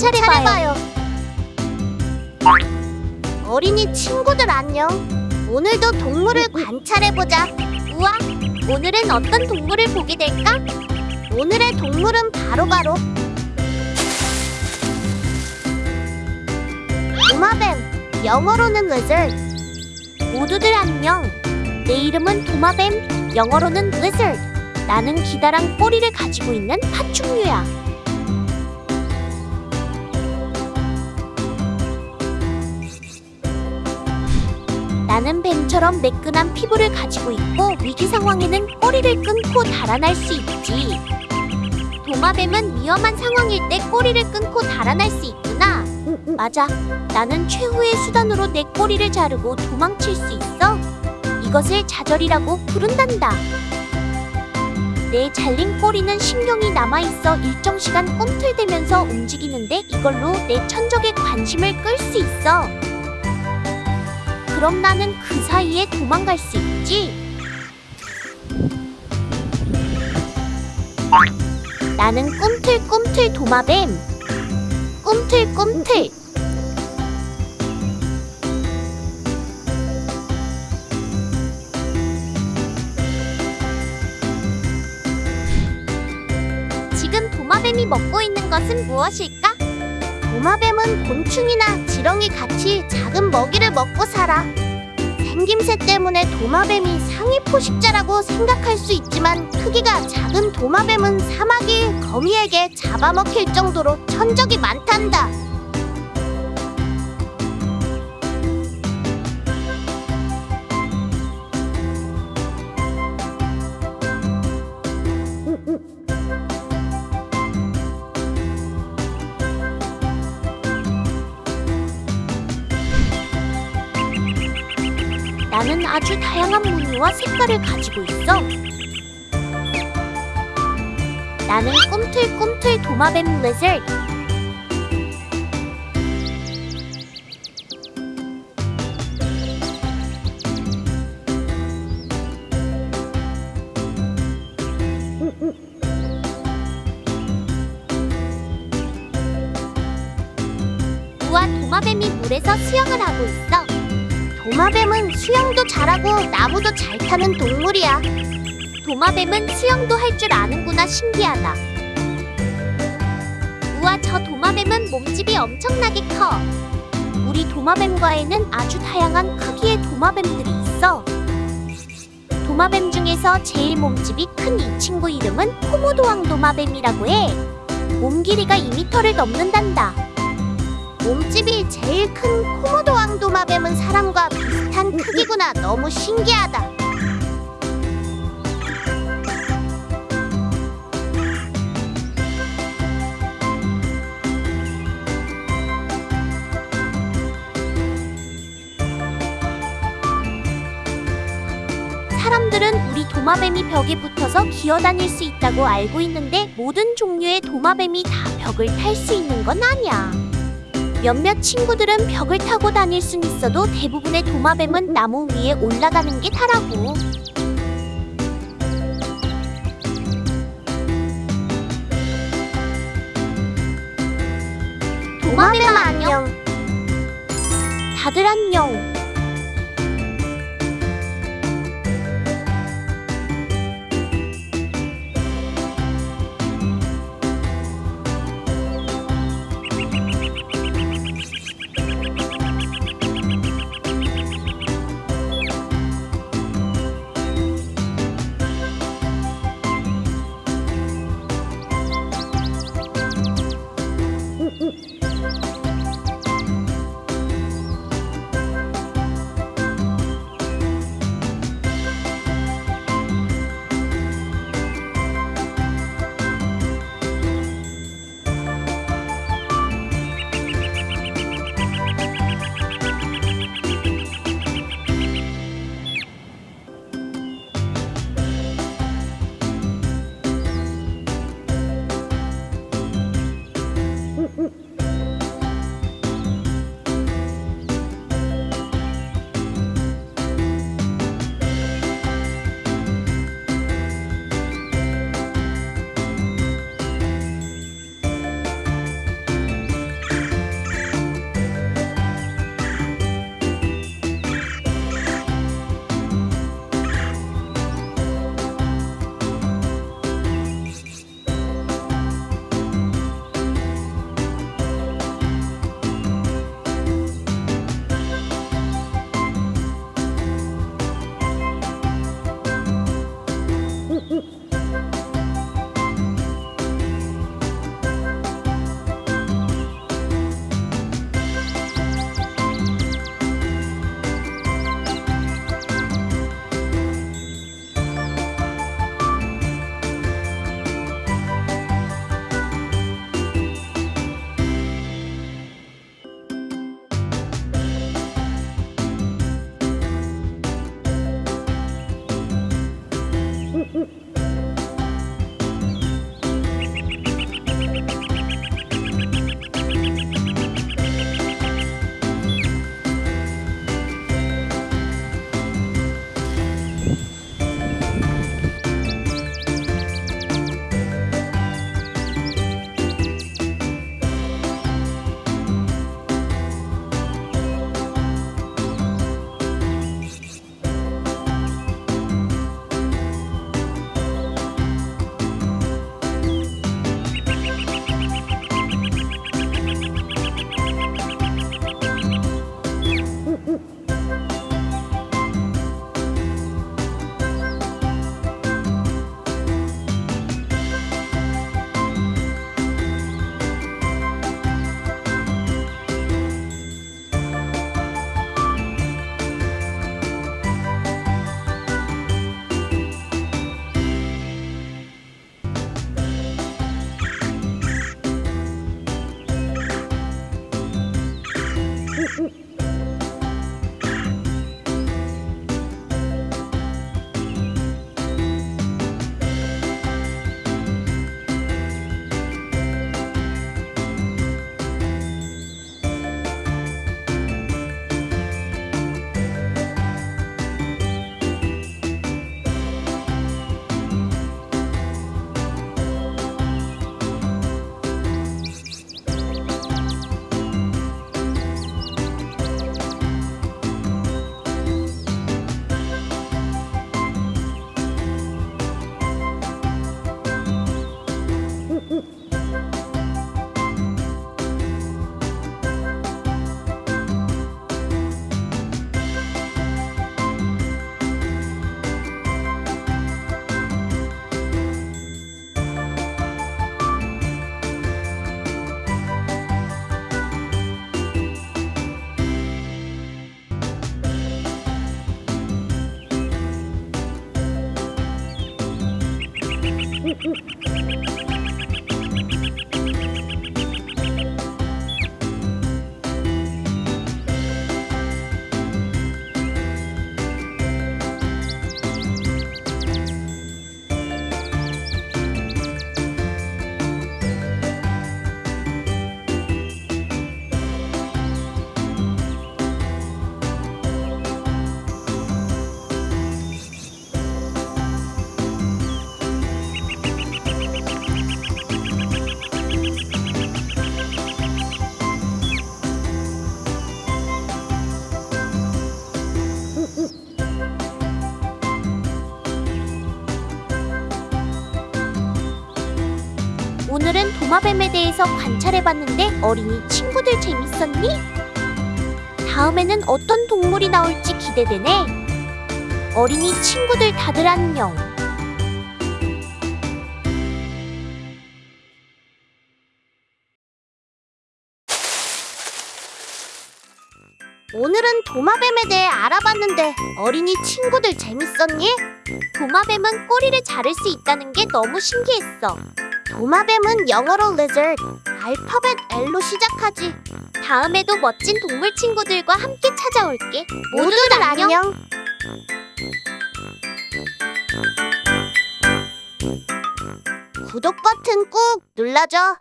관찰해봐요. 어린이 친구들 안녕. 오늘도 동물을 관찰해보자. 우와, 오늘은 어떤 동물을 보게 될까? 오늘의 동물은 바로바로 도마뱀, 영어로는 lizard. 모두들 안녕. 내 이름은 도마뱀, 영어로는 lizard. 나는 기다란 꼬리를 가지고 있는 파충류야. 나는 뱀처럼 매끈한 피부를 가지고 있고 위기 상황에는 꼬리를 끊고 달아날 수 있지. 도마뱀은 위험한 상황일 때 꼬리를 끊고 달아날 수 있구나. 맞아. 나는 최후의 수단으로 내 꼬리를 자르고 도망칠 수 있어. 이것을 좌절이라고 부른단다. 내 잘린 꼬리는 신경이 남아있어 일정 시간 꿈틀대면서 움직이는데 이걸로 내 천적의 관심을 끌 수 있어. 그럼 나는 그 사이에 도망갈 수 있지. 나는 꿈틀꿈틀 도마뱀. 꿈틀꿈틀. 지금 도마뱀이 먹고 있는 것은 무엇일까? 도마뱀은 곤충이나 지렁이 같이 작은 먹이를 먹고 살아. 생김새 때문에 도마뱀이 상위 포식자라고 생각할 수 있지만 크기가 작은 도마뱀은 사마귀 거미에게 잡아먹힐 정도로 천적이 많단다. 나는 아주 다양한 무늬와 색깔을 가지고 있어. 나는 꿈틀꿈틀 도마뱀 도마뱀이 물에서 수영을 하고 있어. 도마뱀은 수영도 잘하고 나무도 잘 타는 동물이야. 도마뱀은 수영도 할 줄 아는구나 신기하다. 우와 저 도마뱀은 몸집이 엄청나게 커. 우리 도마뱀과에는 아주 다양한 크기의 도마뱀들이 있어. 도마뱀 중에서 제일 몸집이 큰 이 친구 이름은 코모도왕 도마뱀이라고 해. 몸 길이가 2m를 넘는단다. 몸집이 제일 큰 코모도 왕도마 뱀은 사람과 비슷한 크기구나. 너무 신기하다. 사람들은 우리 도마뱀이 벽에 붙어서 기어다닐 수 있다고 알고 있는데 모든 종류의 도마뱀이 다 벽을 탈 수 있는 건 아니야. 몇몇 친구들은 벽을 타고 다닐 순 있어도 대부분의 도마뱀은 나무 위에 올라가는 게 다라고. 도마뱀 안녕. 다들 안녕. 도마뱀에 대해서 관찰해봤는데 어린이 친구들 재밌었니? 다음에는 어떤 동물이 나올지 기대되네. 어린이 친구들 다들 안녕. 오늘은 도마뱀에 대해 알아봤는데 어린이 친구들 재밌었니? 도마뱀은 꼬리를 자를 수 있다는 게 너무 신기했어. 도마뱀은 영어로 lizard, 알파벳 L로 시작하지. 다음에도 멋진 동물 친구들과 함께 찾아올게. 모두들 안녕. 구독 버튼 꾹 눌러줘.